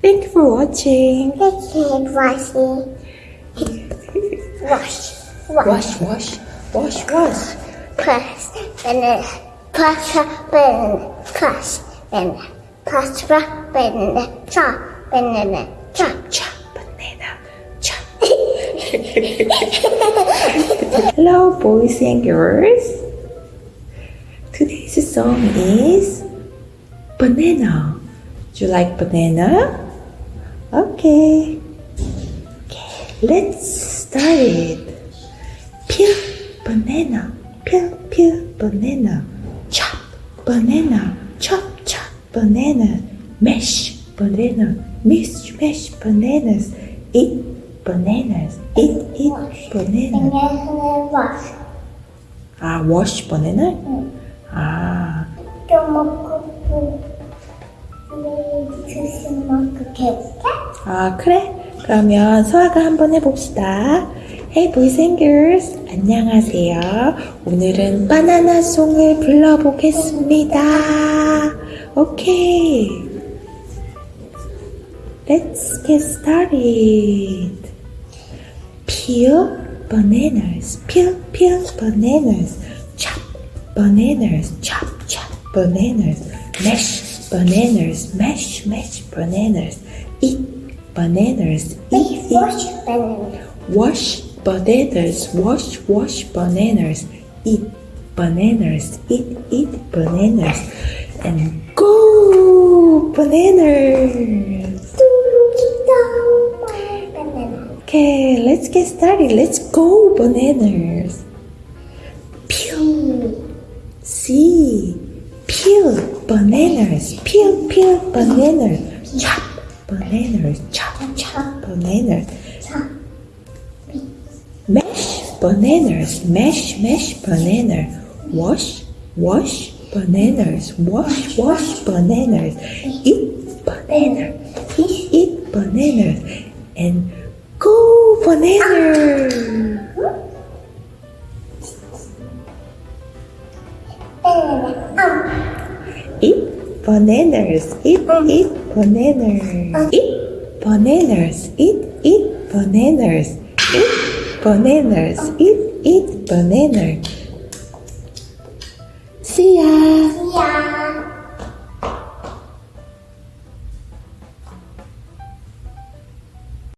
Thank you for watching. Wicked washing. Wash. Wash, Wash. wash, wash, wash. Press. Banana. Press. Banana. Press. Banana. Press. Banana. Chop. Banana. Chop. Chop, banana, chop. Hello, boys and girls. Today's song is Banana. Do you like banana? Okay. Okay, let's start it. Peel banana, peel, peel banana. Chop banana, chop, chop banana. Mash banana, mash, mash bananas. Eat bananas, eat, eat wash. banana. Wash. Ah, wash banana? Mm. Ah. 아, 그래? 그러면 소아가 한번 해봅시다. Hey boys and girls, 안녕하세요. 오늘은 바나나 송을 불러보겠습니다. 오케이. Let's get started. Peel bananas, peel, peel bananas. Chop bananas, chop, chop bananas. Mash bananas, mash, mash bananas. Eat bananas, eat, eat. Wash banana. Wash bananas, wash, wash bananas. Eat bananas, eat, eat bananas. And go bananas. Okay, let's get started. Let's go bananas. Peel. See. Peel bananas. Peel, peel bananas. Chop bananas. Chop, chop bananas. Chop. Mash bananas. Mash, mash banana. Wash, wash bananas. Wash, wash bananas. Eat banana. Eat, eat bananas. And go banana. Banana. Eat bananas. Eat, eat bananas. Eat bananas. Eat, eat bananas. Eat bananas. Eat, eat banana.